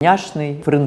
няшный френд